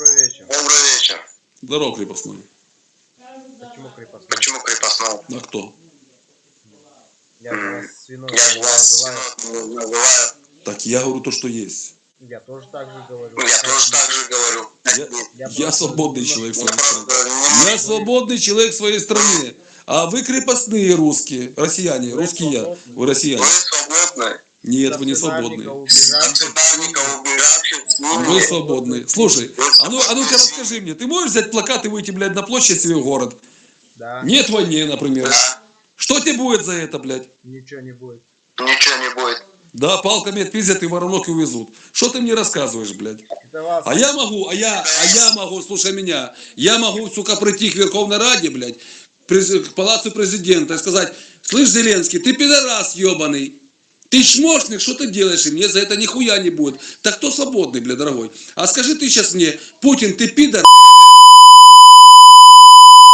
Добрый вечер. Добрый вечер. Здорово, крепостной. Почему крепостной? Почему крепостной? А кто? Я же вас свиной Я вас называю. называю. Так я говорю то, что есть. Я тоже так же говорю. Я тоже так же говорю. Я, Я я просто свободный человек в Я своей стране. Я свободный человек в своей стране. А вы крепостные русские, россияне, русские я, вы россияне. Вы свободны. Нет, вы не Национальника свободные. убежавших. Национальников убежавших с Вы ними. свободные. Слушай, а ну, а ну-ка расскажи мне, ты можешь взять плакат и выйти, блядь, на площадь себе в город? Да, Нет войны, например. Да. Что тебе будет за это, блядь? ничего не будет. Ничего не будет. Да, палками отпиздят и воронок и увезут. Что ты мне рассказываешь, блядь? А я могу, а я, а я могу, слушай меня, я могу, сука, прийти к Верховной Раде, блядь, к палацу президента и сказать, слышь, Зеленский, ты пидорас ебаный, ты чмошник, что ты делаешь, и мне за это нихуя не будет. Так кто свободный, бля, дорогой? А скажи ты сейчас мне, Путин, ты пидор,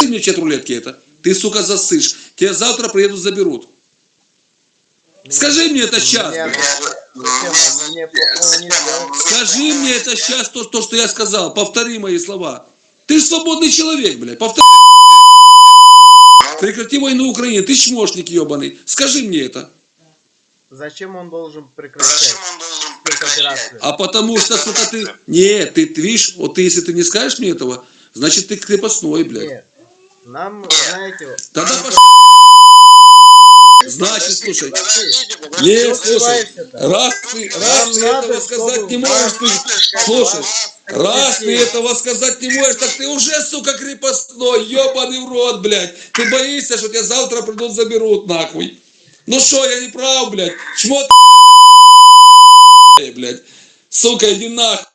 Ты мне чет рулетки это, ты, сука, засышь, тебя завтра приедут, заберут. Скажи мне это сейчас? Скажи мне это сейчас, то, то, что я сказал. Повтори мои слова. Ты же свободный человек, блядь. Повтори. Прекрати войну Украине. Ты чмошник ебаный. Скажи мне это. Зачем он должен прекращать Зачем он должен прекращать? операцию? А потому что, сука, ты... Нет, ты, ты видишь, вот ты, если ты не скажешь мне этого, значит, ты крепостной, блядь. Нет. Нам, знаете, вот, Тогда пош... Значит, слушай, нет, слушай, раз ты, раз ты этого сказать не можешь, ты, слушай, Слушай, Раз ты этого сказать не можешь, так ты уже, сука, крепостной, ебаный в рот, блядь. Ты боишься, что тебя завтра придут, заберут, нахуй. Ну что, я не прав, блядь. Шмот, блядь. Сука, иди нахуй.